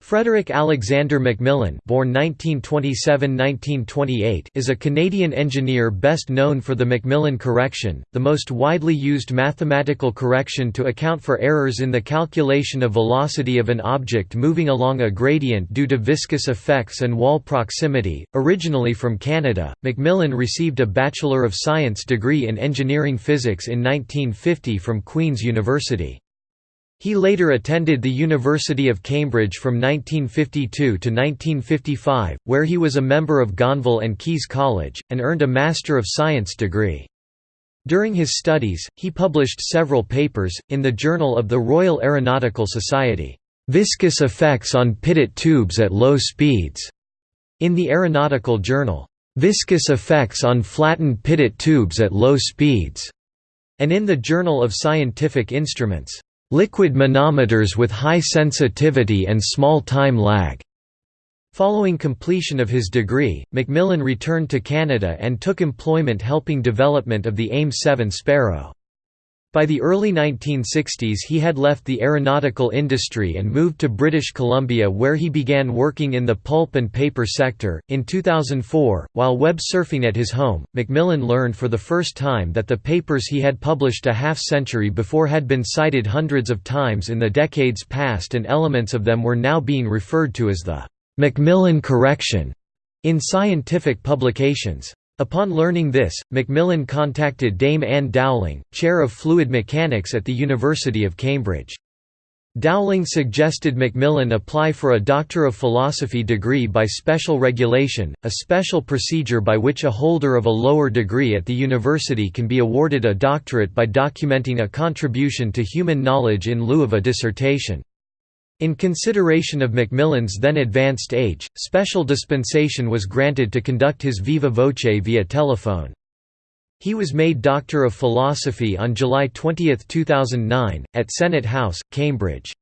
Frederick Alexander Macmillan born 1927–1928 is a Canadian engineer best known for the Macmillan correction, the most widely used mathematical correction to account for errors in the calculation of velocity of an object moving along a gradient due to viscous effects and wall proximity. Originally from Canada, Macmillan received a Bachelor of Science degree in engineering physics in 1950 from Queen's University. He later attended the University of Cambridge from 1952 to 1955, where he was a member of Gonville and Caius College, and earned a Master of Science degree. During his studies, he published several papers, in the Journal of the Royal Aeronautical Society, "'Viscous Effects on Pitot Tubes at Low Speeds' in the Aeronautical Journal, "'Viscous Effects on Flattened Pitot Tubes at Low Speeds' and in the Journal of Scientific Instruments. Liquid manometers with high sensitivity and small time lag. Following completion of his degree, Macmillan returned to Canada and took employment helping development of the AIM-7 Sparrow. By the early 1960s he had left the aeronautical industry and moved to British Columbia where he began working in the pulp and paper sector. In 2004, while web surfing at his home, Macmillan learned for the first time that the papers he had published a half century before had been cited hundreds of times in the decades past and elements of them were now being referred to as the Macmillan correction in scientific publications. Upon learning this, Macmillan contacted Dame Ann Dowling, chair of fluid mechanics at the University of Cambridge. Dowling suggested Macmillan apply for a Doctor of Philosophy degree by special regulation, a special procedure by which a holder of a lower degree at the university can be awarded a doctorate by documenting a contribution to human knowledge in lieu of a dissertation. In consideration of Macmillan's then advanced age, special dispensation was granted to conduct his viva voce via telephone. He was made Doctor of Philosophy on July 20, 2009, at Senate House, Cambridge.